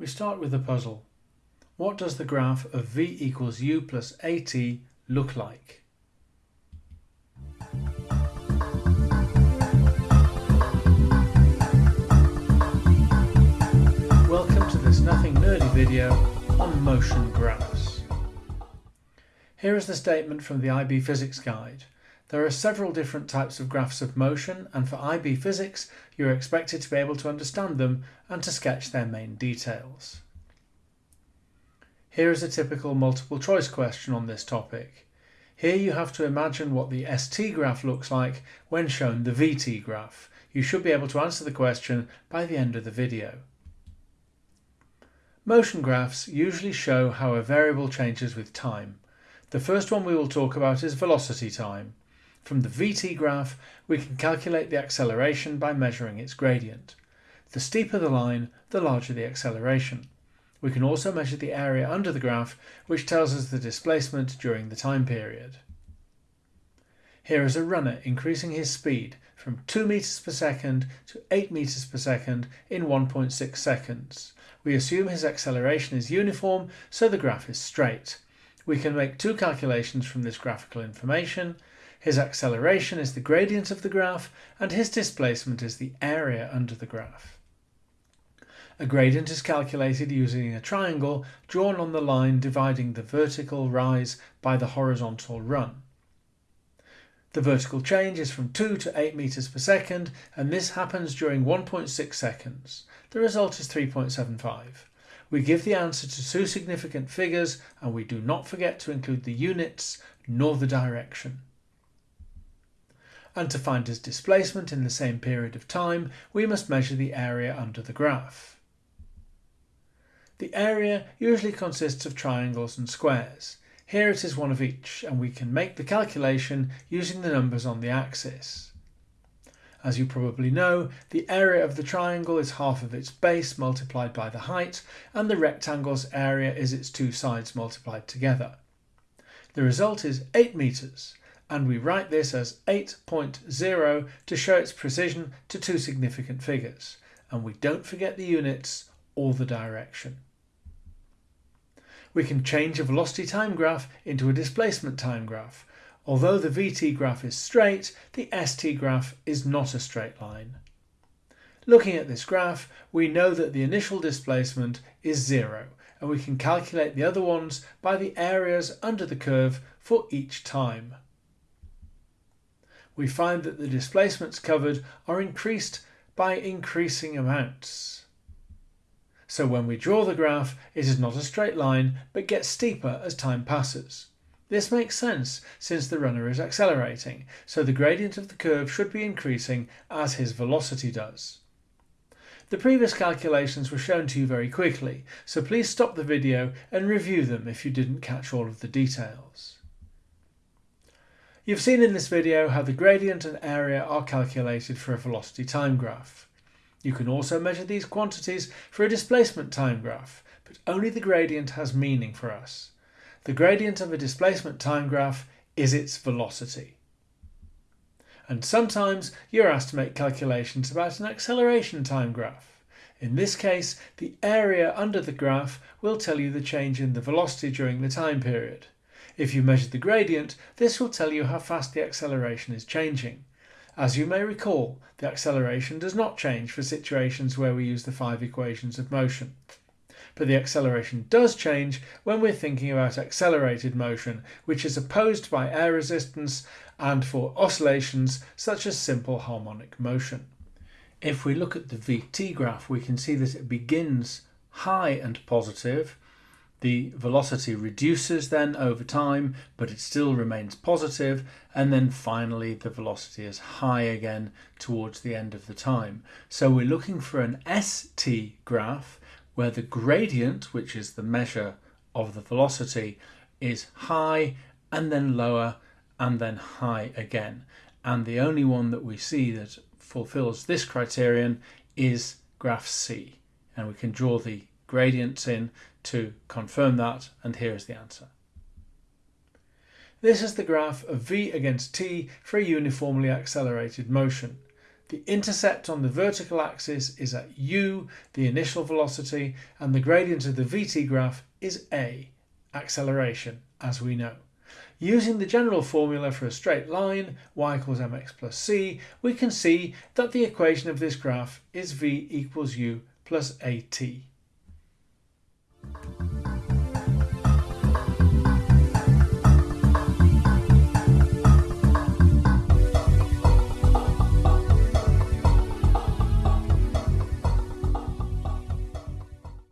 We start with the puzzle. What does the graph of v equals u plus at look like? Welcome to this Nothing Nerdy video on motion graphs. Here is the statement from the IB Physics Guide. There are several different types of graphs of motion and for IB Physics you're expected to be able to understand them and to sketch their main details. Here is a typical multiple choice question on this topic. Here you have to imagine what the ST graph looks like when shown the VT graph. You should be able to answer the question by the end of the video. Motion graphs usually show how a variable changes with time. The first one we will talk about is velocity time. From the VT graph, we can calculate the acceleration by measuring its gradient. The steeper the line, the larger the acceleration. We can also measure the area under the graph, which tells us the displacement during the time period. Here is a runner increasing his speed from 2 meters per second to 8 meters per second in 1.6 seconds. We assume his acceleration is uniform, so the graph is straight. We can make two calculations from this graphical information. His acceleration is the gradient of the graph and his displacement is the area under the graph. A gradient is calculated using a triangle drawn on the line dividing the vertical rise by the horizontal run. The vertical change is from 2 to 8 meters per second and this happens during 1.6 seconds. The result is 3.75. We give the answer to two significant figures and we do not forget to include the units nor the direction and to find his displacement in the same period of time, we must measure the area under the graph. The area usually consists of triangles and squares. Here it is one of each, and we can make the calculation using the numbers on the axis. As you probably know, the area of the triangle is half of its base multiplied by the height, and the rectangle's area is its two sides multiplied together. The result is 8 metres, and we write this as 8.0 to show its precision to two significant figures, and we don't forget the units or the direction. We can change a velocity time graph into a displacement time graph. Although the VT graph is straight, the ST graph is not a straight line. Looking at this graph, we know that the initial displacement is zero, and we can calculate the other ones by the areas under the curve for each time we find that the displacements covered are increased by increasing amounts. So when we draw the graph, it is not a straight line, but gets steeper as time passes. This makes sense since the runner is accelerating, so the gradient of the curve should be increasing as his velocity does. The previous calculations were shown to you very quickly, so please stop the video and review them if you didn't catch all of the details. You've seen in this video how the gradient and area are calculated for a velocity time graph. You can also measure these quantities for a displacement time graph, but only the gradient has meaning for us. The gradient of a displacement time graph is its velocity. And sometimes you're asked to make calculations about an acceleration time graph. In this case, the area under the graph will tell you the change in the velocity during the time period. If you measure the gradient, this will tell you how fast the acceleration is changing. As you may recall, the acceleration does not change for situations where we use the five equations of motion. But the acceleration does change when we're thinking about accelerated motion, which is opposed by air resistance and for oscillations such as simple harmonic motion. If we look at the VT graph, we can see that it begins high and positive the velocity reduces then over time, but it still remains positive, and then finally the velocity is high again towards the end of the time. So we're looking for an ST graph where the gradient, which is the measure of the velocity, is high and then lower and then high again. And the only one that we see that fulfills this criterion is graph C. And we can draw the gradients in to confirm that, and here is the answer. This is the graph of v against t for a uniformly accelerated motion. The intercept on the vertical axis is at u, the initial velocity, and the gradient of the vt graph is a, acceleration, as we know. Using the general formula for a straight line, y equals mx plus c, we can see that the equation of this graph is v equals u plus at.